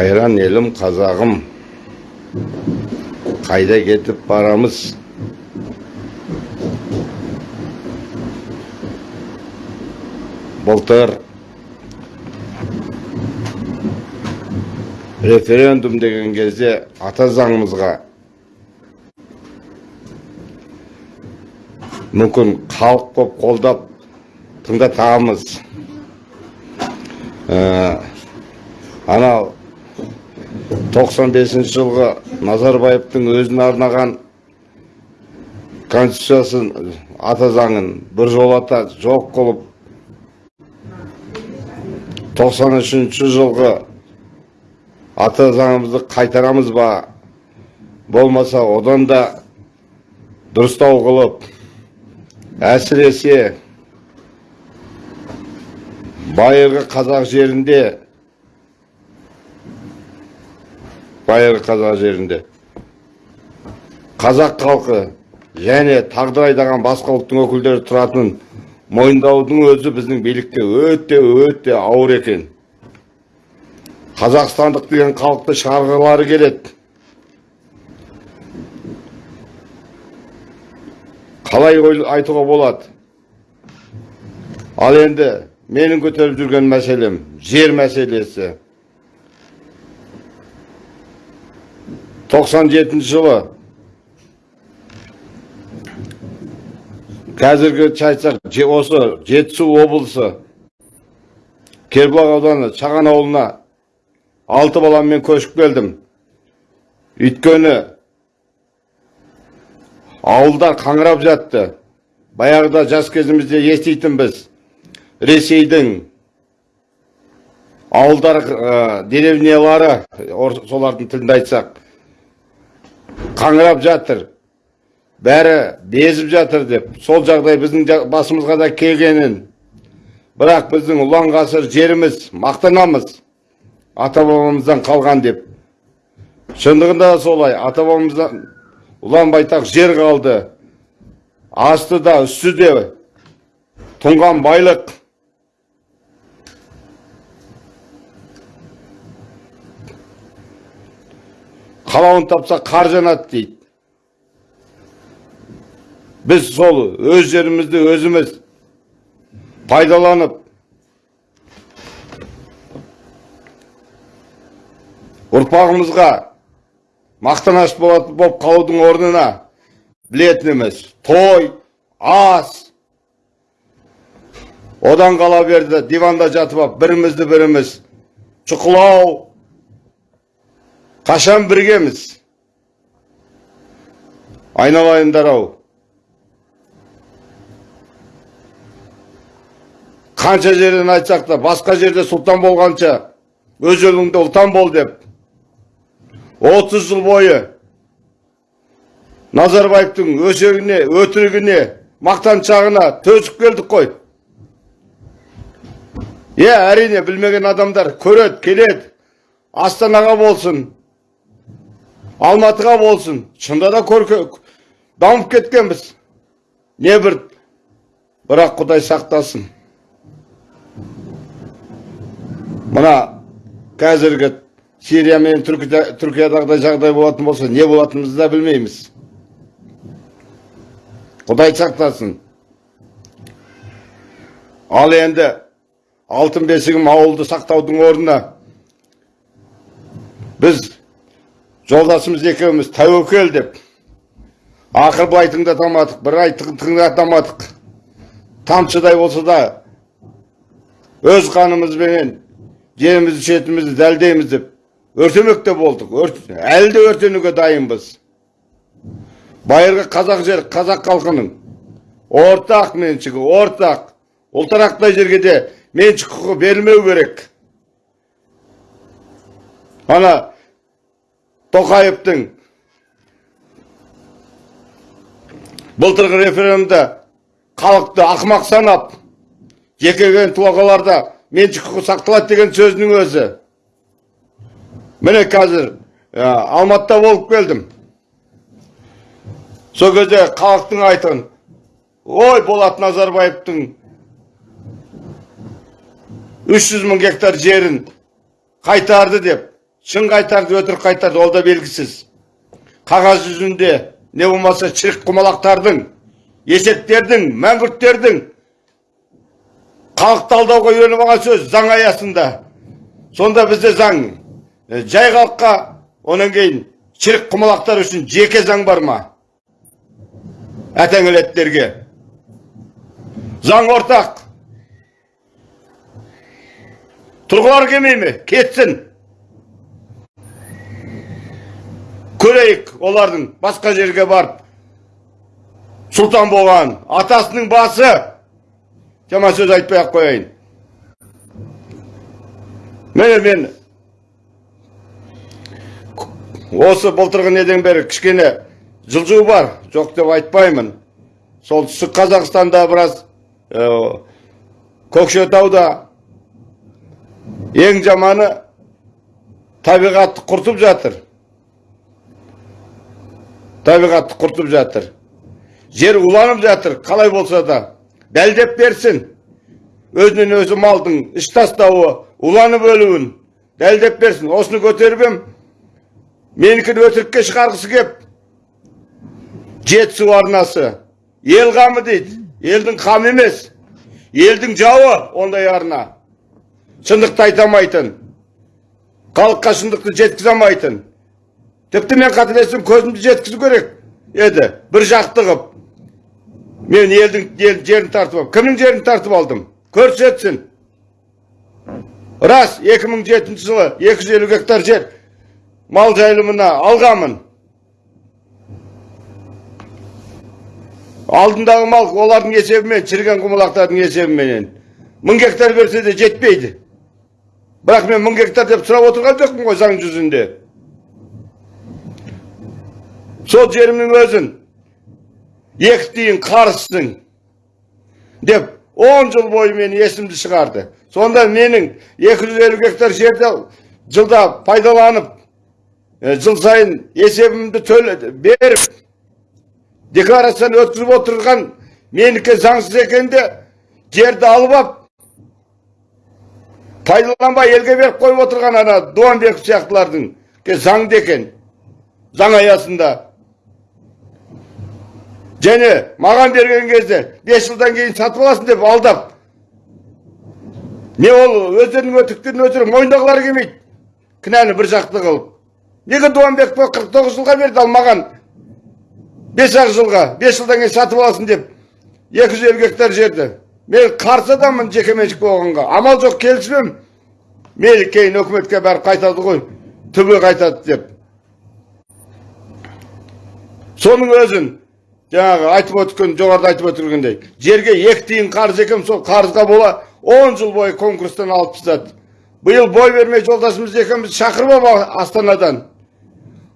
қайран елім қазағым. Қайда кетіп барамыз? Былтыр референдум деген кезде ата заңымызға мүмкін халық көп қолдап тыңдатамыз. Ә, анау 95 жылғы назарбаевтың өзіне арнаған конституциясын ата заңын біржолата жоқ қылып 93 жылғы ата заңымызды қайтарамыз ба? Болмаса одан да дұрыстау қылып әсіресе байырғы қазақ жерінде байырғы қазақ жерінде. Қазақ халқы және тағдыр айдаған басқа ұлттың өкілдері тұратын мойындаудың өзі біздің билікке өте өте ауыр екен. Қазақстандық деген халықты шығарғылары келеді. Қалай айтуға болады? Ал енді менің көтеріп жүрген мәселем жер мәселесі. 97 жылы. Қазіргі айтсақ осы жетісу облысы кербұлақ ауданы шаған ауылына алты баламмен көшіп келдім. Өйткені ауылдар қаңырап жатты. Баяғыда жас кезімізде еститінбіз ресейдің ауылдар деревнялары солардың тілінде айтсақ. Қаңырап жатыр. Бәрі безіп жатыр деп. Сол жағдай біздің басымызға да келгенін. Бірақ біздің ұлан ғасыр жеріміз мақтанамыз. Ата бабамыздан қалған деп. Шындығында да солай. Ата бабамыздан ұлан байтақ жер қалды. Асты да үсті де тұнған байлық. Қалауын тапса қар жанады дейді. Біз сол өз жерімізді өзіміз пайдаланып ұрпағымызға мақтаныш болып қалудың орнына білетін емес той ас. Одан қала берді диванда жатып алып бірімізді біріміз шұқылау. Қашан біргеміз айналайындар ау қанша жерден айтсақ та басқа жерде сұлтан болғанша өз еліңде ұлтан бол деп 30 жыл бойы назарбаевтың өсегіне өтірігіне мақтаншағына төзіп келдік қой иә әрине білмеген адамдар көреді келеді астанаға болсын алматыға болсын. Шында да көрке дамып кеткенбіз. Не бір бірақ құдай сақтасын. Мына қазіргі сирия мен түркиядағыдай жағдай болатын болса не болатынымызды да білмейміз. Құдай сақтасын. Ал енді алтын бесігім ауылды сақтаудың орнына. Біз жолдасымыз екеуміз тәуекел деп. Ақыр былай тыңдатамадық бір ай тыңдатамадық тамшыдай болса да өз қанымызбенен жерімізді шетімізді дәлдейміз деп өртемек те болдық әлі де өртенуге дайынбыз. Байырғы қазақ жер қазақ халқының ортақ меншігі ортақ ұлтарақтай жерге де меншік құқы берілмеу керек. Ана тоқаевтың. Былтырғы референдумда халықты ақымақ санап жекелеген тұлғаларда меншік құқы сақталады деген сөзінің өзі. Міне қазір алматыда болып келдім. Сол кезде халықтың айтын ой болат назарбаевтың 300 мың гектар жерін қайтарды деп. Шын қайтарды өтірік қайтарды ол да белгісіз. Қағаз жүзінде не болмаса шірік құмалақтардың есептердің мәңгүрттердің халықты алдауға үйреніп алған сөз заң аясында. Сонда бізде заң жай халыққа онан кейін шірік құмалақтар үшін жеке заң бар ма? Әтеңелеттерге заң ортақ. Тұрғылар келмей ме? Кетсін. Көрейік олардың басқа жерге барып сұлтан болған. Атасының басы. Жаман сөз айтпай ақ қояйын. Міне мен осы былтырғы неден бері кішкене жылжу бар жоқ деп айтпаймын. Солтүстік қазақстанда біраз ә, көкшетауда ең жаманы табиғатты құртып жатыр. Табиғатты құртып жатыр. Жер уланып жатыр қалай болса да. Дәлдеп берсін. Өзінен өзі малдың іш тастауы уланып өлуін дәлдеп берсін. Осыны көтеріп ем. Менікін өтірікке шығарғысы кеп. Жетісу арнасы. Ел қамы дейді. Елдің қамы емес. Елдің жауы ондай арна. Шындықты айта алмайтын. Халыққа шындықты жеткізе алмайтын. Тіпті мен қателестім көзімді жеткізу керек еді. Бір жақты қып. Мен елдің ел, жерін тартып алдым кімнің жерін тартып алдым? Көрсетсін. Рас 2007 жылы 250 гектар жер мал жайылымына алғанмын. Алдындағы мал олардың есебімен шіріген құмалақтардың есебіменен. Мың гектар берсе де жетпейді. Бірақ мен мың гектар деп сұрап отырған жоқпын ғой заң жүзінде. Сол жерімнің өзін екі тиын қарызсың деп он жыл бойы мені есімді шығарды. Сонда менің 250 гектар жерді жылда пайдаланып жыл сайын есебімді төледі беріп декларацияны өткізіп отырған менікі заңсыз екенде жерді алып алып пайдаланбай елге беріп қойып отырған ана дуанбеков сияқтылардың заңды екен заң аясында. Және маған берген кезде бес жылдан кейін сатып аласың деп алдап не ол өздерінің өтіріктерін өздері мойындағылары келмейді. Кінәні бір жақты қылып. Неге дуанбековке қырық тоғыз жылға берді ал маған бес ақ жылға бес жылдан кейін сатып аласың деп екі жүз елу гектар жерді. Мен қарсы адаммын жекеменшік болғанға. Амал жоқ келіспеймін мейлі кейін өкіметке бәрі қайтады ғой түбі қайтады деп. Соның өзін жаңағы айтып өткен жоғарыда айтып өтілгендей жерге екі тиын қарыз екен сол қарызға бола он жыл бойы конкурстан алып тастады. Биыл бой бермей жолдасымыз екеуміз шақырып алып астанадан.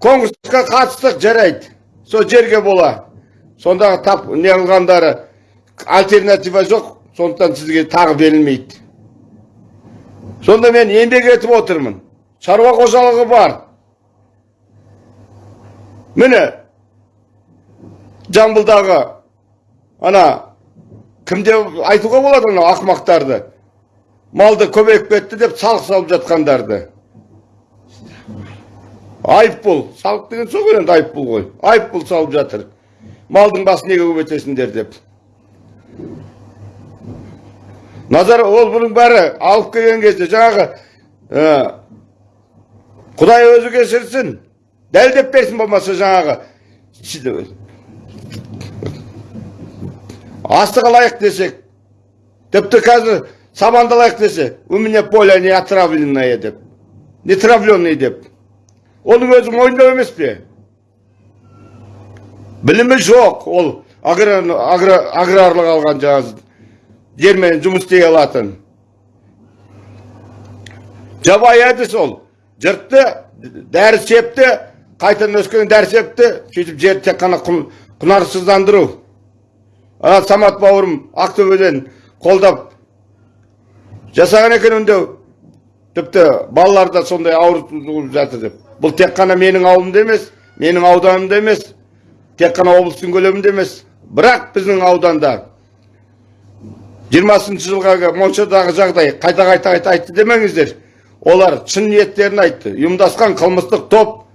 Конкурсқа қатыстық жарайды. Сол жерге бола. Сондағы тап не альтернатива жоқ. Сондықтан сізге тағы берілмейді. Сонда мен еңбек етіп отырмын. Шаруа қожалығы бар. Міне жамбылдағы ана кімде айтуға болады анау ақымақтарды? Малды көбейіп кетті деп салық салып жатқандарды. Айыппұл салық деген сол ғой енді айыппұл ғой. Айыппұл салып жатыр. Малдың басын неге көбейтесіңдер деп. Назар ол бұның бәрі алып келген кезде жаңағы құдай өзі кешірсін дәлдеп берсін болмаса жаңағы астық алайық десек тіпті қазір сабанды алайық десе у меня поле не отравленное деп не травленный деп. Оның өзі мойындау емес пе? Білімі жоқ ол аграрлық алған жаңағы жермен жұмыс істей алатын. Жабайы әдіс ол. Жыртты дәрі септі қайтадан өскен дәрі септі сөйтіп жерді тек қана құнарсыздандыру. Ана самат бауырым ақтөбеден қолдап. Жасаған екен үндеу тіпті балалар да сондай ауырып жатыр деп. Бұл тек қана менің ауылымда емес менің ауданымда емес тек қана облыстың көлемінде емес. Бірақ біздің ауданда жиырмасыншы жылға моншадағы жағдай қайта қайта қайта айтты демеңіздер. Олар шын ниеттерін айтты. Ұйымдасқан қылмыстық топ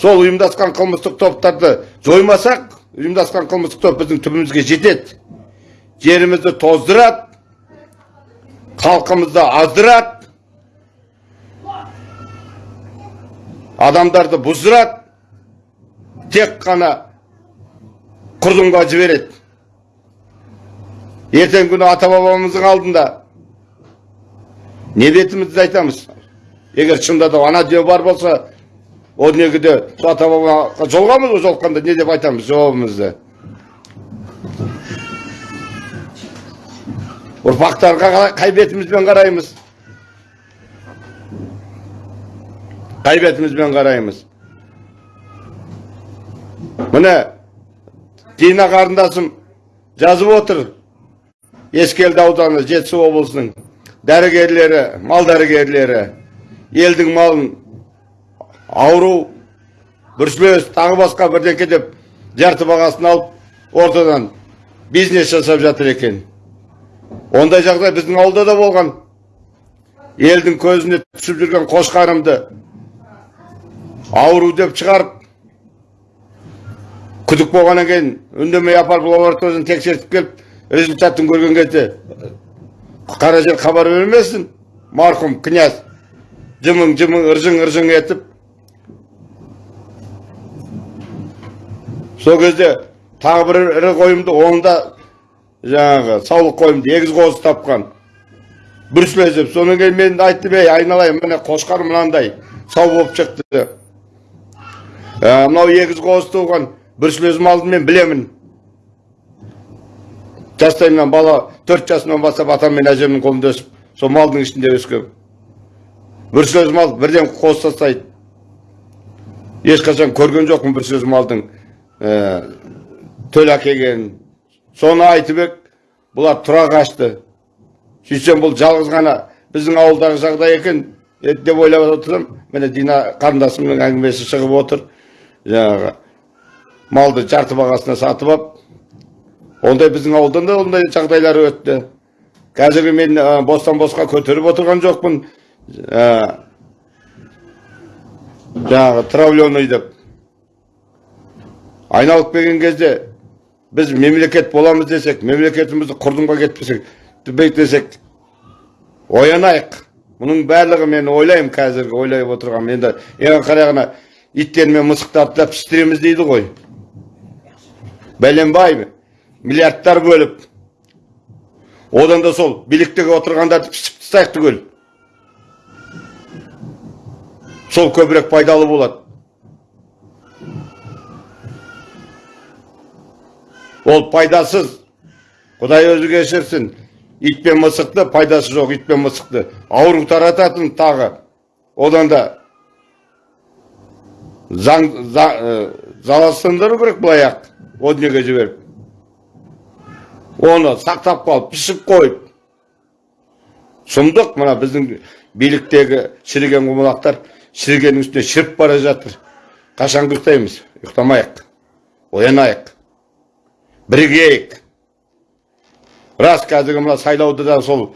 сол ұйымдасқан қылмыстық топтарды жоймасақ ұйымдасқан қылмыстық топ біздің түбімізге жетеді. Жерімізді тоздырады халқымызды аздырады адамдарды бұздырады тек қана құрдымға жібереді. Ертеңгі күні ата бабамыздың алдында не бетімізді айтамыз? Егер шынында да ана дүние бар болса о дүниеге сол ата бабаға ғой жолыққанда не деп айтамыз жауабымызды. Ұрпақтарға қай бетімізбен қараймыз. Қай бетімізбен қараймыз. Міне дина қарындасым жазып отыр. Ескелді ауданы жетісу облысының дәрігерлері мал дәрігерлері елдің малын ауру бүрсілес тағы басқа бірдеңке деп жарты бағасын алып ортадан бизнес жасап жатыр екен. Ондай жағдай біздің ауылда да болған. Елдің көзіне түсіп жүрген қошқарымды ауру деп шығарып күдік болғаннан кейін үндемей апарып лабораториядан тексертіп келіп результатын көрген кезде қара жер хабар бермесін марқұм князь! жымың жымың ыржың ыржың етіп сол кезде тағы бір ірі қойымды оны да жаңағы саулық қойымды егіз қозы тапқан. Бүрсілез деп. Содан кейін мен айттым ей айналайын міне қошқар мынандай сау болып шықты ә, мынау егіз қозы туған бүрсілез малды мен білемін жастайымнан бала төрт жасымнан бастап атам мен әжемнің қолында өсіп сол малдың ішінде өскен бүрсілез мал бірден қоз тастайды. Ешқашан көрген жоқпын бүрсілез малдың. Төл әкелгенін соны айтып ек бұлар тұра қашты. Сөйтсем бұл жалғыз ғана біздің ауылдағы жағдай екен. Деп ойлап отырсам міне дина қарындасымның әңгімесі шығып отыр. Жаңағы малды жарты бағасына сатып алып ондай біздің ауылдан да ондай жағдайлар өтті. Қазіргі мен ә, бостан босқа көтеріп отырған жоқпын. Ә, жаңағы травленый деп. Айналып келген кезде біз мемлекет боламыз десек мемлекетімізді құрдымға кетпесек десек оянайық. Мұның барлығы мен ойлаймын қазіргі ойлай отырғаным енді ең қарағана иттер мен мысықтарды да піштіреміз дейді ғой. Бәленбай миллиардтар бөліп. Одан да сол биліктегі отырғандарды пішіп тастайық түгел. Сол көбірек пайдалы болады. Ол пайдасыз құдай өзі кешірсін ит пен мысықты пайдасы жоқ ит пен мысықты ауру тарататын тағы одан да заң за- ә, керек былай ақ о жіберіп оны сақтап қалып пішіп қойып сұмдық мына біздің биліктегі шіріген құмалақтар шірігеннің үстіне шіріп бара жатыр қашан ұйықтаймыз ұйықтамайық оянайық бірігейік рас қазіргі мына сайлауды да сол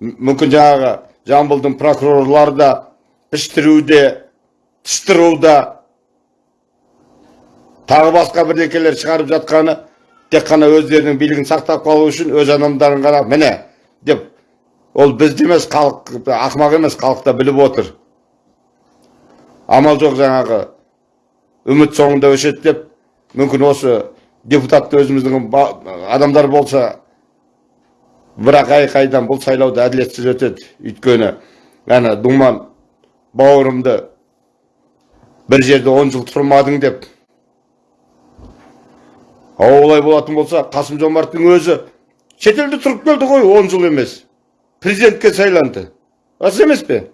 мүмкін жаңағы жамбылдың прокурорлары да піштіруде тыстыруда тағы басқа бірдеңелер шығарып жатқаны тек қана өздерінің билігін сақтап қалу үшін өз адамдарын ғана міне деп ол бізді емес халық ақымақ емес халық та біліп отыр. Амал жоқ жаңағы үміт соңында өшеді деп мүмкін осы депутатты өзіміздің адамдар болса бірақ айқайдан бұл сайлауды әділетсіз өтеді өйткені ана думан бауырымды бір жерде он жыл тұрмадың деп. Ал олай болатын болса қасым жомарттың өзі шетелде тұрып келді ғой он жыл емес. Президентке сайланды. Рас емес пе?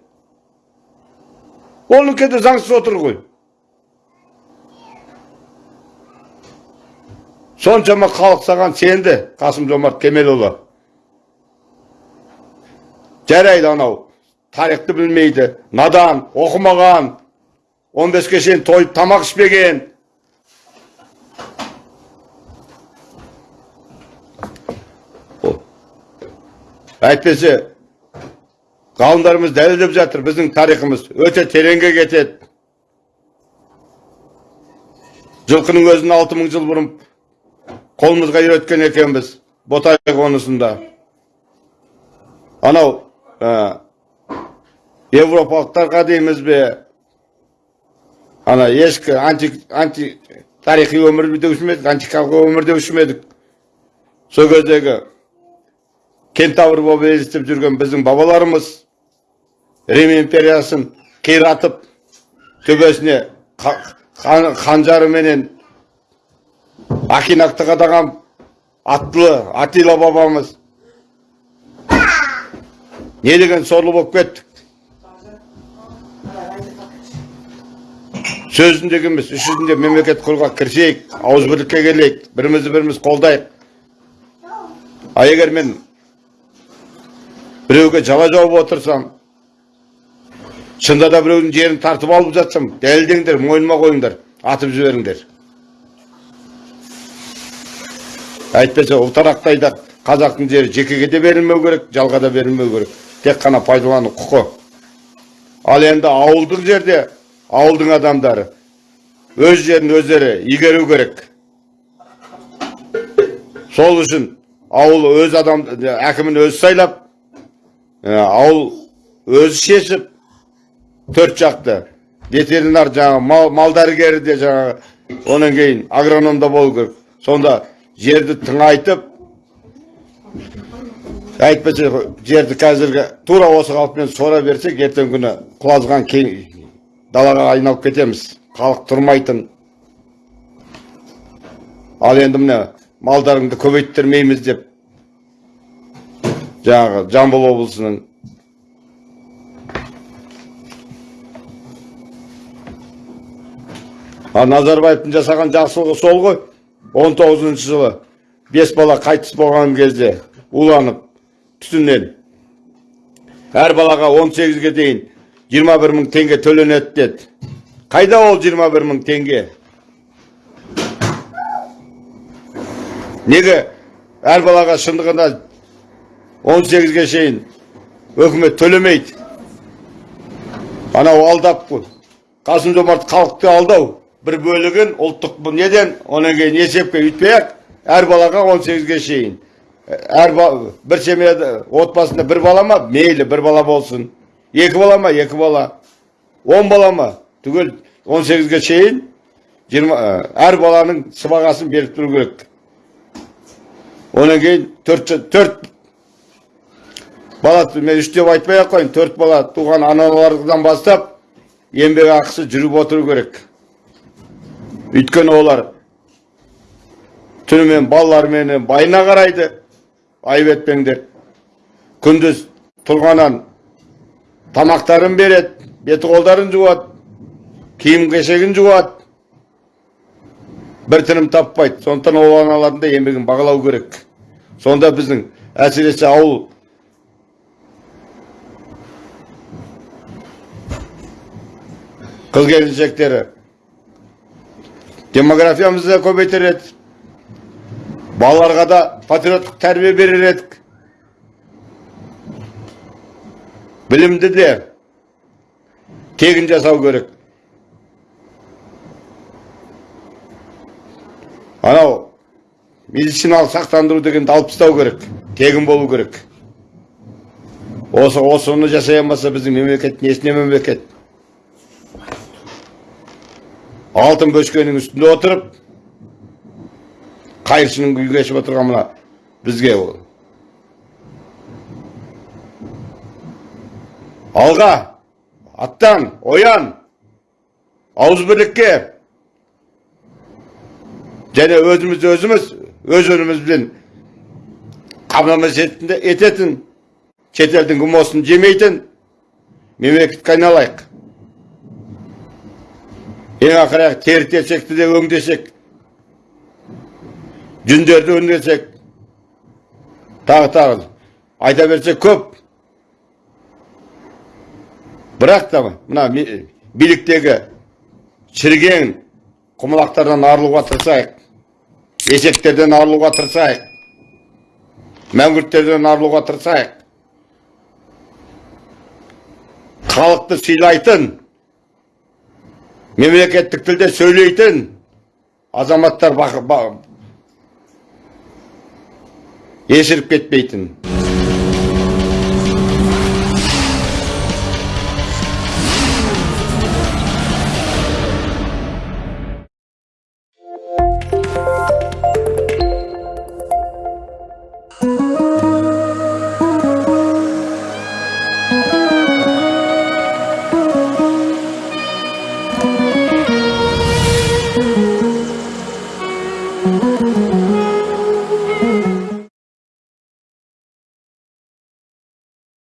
Оныкі де заңсыз отыр ғой. Соншама халық саған сенді қасым жомарт кемелұлы. Жарайды анау тарихты білмейді надан оқымаған. 15-ке шейін тойып тамақ ішпеген. Әйтпесе ғалымдарымыз дәлелдеп жатыр біздің тарихымыз өте тереңге кетеді. Жылқының өзін алты мың жыл бұрын қолымызға үйреткен екенбіз ботай қонысында. Анау ә, европалықтарға дейміз бе? Ана ешкі анти, анти тарихи өмір деуші ме едік антикалық өмір деуші ме едік? Сол кездегі кентавр болып жүрген біздің бабаларымыз рим империясын қиратып төбесіне қан- қанжарыменен акинақты қадаған аттылы атила бабамыз. Не деген сорлы болып кеттік? Сөзінде емес іс жүзінде мемлекет құруға кірісейік ауызбірлікке келейік бірімізді біріміз қолдайық. А егер мен біреуге жала жауып отырсам шынында да біреудің жерін тартып алып жатсам дәлелдеңдер мойныма қойыңдар атып жіберіңдер. Әйтпесе ұлтарақтайда қазақтың жері жекеге де берілмеу керек жалға да берілмеу керек. Тек қана пайдалану құқы. Ал енді ауылдық жерде ауылдың адамдары өз жерін өздері игеру керек. Сол үшін ауыл өз адам әкімін өзі сайлап ауыл өзі шешіп төрт жақты. Ветеринар жаңағы мал, мал дәрігері де жаңағы онан кейін агроном да болу керек. Сонда жерді тыңайтып әйтпесе жерді қазіргі тура осы қалпымен сора берсек ертеңгі күні құлазған кең далаға айналып кетеміз. Халық тұрмайтын. Ал енді міне малдарыңды көбейттірмейміз деп жаңағы жамбыл облысының ал назарбаевтың жасаған жақсылығы сол ғой. Он тоғызыншы жылы бес бала қайтыс болған кезде уланып түтіннен. Әр балаға 18-ге дейін 21 мың теңге төленеді деді. Қайда ол 21 мың теңге? Неге әр балаға шындығында 18-ге шейін өкімет төлемейді? Анау алдап қасым жомарт халықты алдау. Бір бөлігін ұлттық неден одан кейін есепке үйтпей ақ әр балаға 18-ге шейін әр бір семьяда отбасында бір бала ма мейлі бір бала болсын екі бала ма екі бала он бала ма түгел 18-ге шейін 20, ә, әр баланың сыбағасын беріп тұру керек одан кейін төрт, төрт бала мен үш деп айтпай ақ қояйын төрт бала туған аналардан бастап еңбек ақысы жүріп отыру керек өйткені олар түнімен балаларыменен байына қарайды. Айып етпеңдер. Күндіз тұрғаннан тамақтарын береді беті қолдарын жуады киім кешегін жуады. бір тыным таппайды. Сондықтан ол аналардың да еңбегін бағалау керек. Сонда біздің әсіресе ауыл қыз келіншектері демографиямызды көбейтер еді балаларға да патриоттық тәрбие берер едік білімді де тегін жасау керек анау медициналық сақтандыру дегенді алып тастау керек тегін болу керек осы осыны жасай алмаса біздің мемлекет несіне мемлекет алтын бөшкенің үстінде отырып қайыршының күй кешіп отырған мына бізге ол. Алға аттан оян ауызбірлікке және өзіміз өзіміз өз өнімізбен қамтамасыз ететін шетелдің гмосын жемейтін мемлекетке айналайық. Ең ақыры тері терсекті де өңдесек жүндерді өңдесек тағы тағы айта берсек көп. Бірақ та мына биліктегі шіріген құмалақтардан арылуға тырысайық есектерден арылуға тырысайық мәңгүрттерден арылуға тырысайық. Халықты сыйлайтын мемлекеттік тілде сөйлейтін азаматтар есіріп кетпейтін.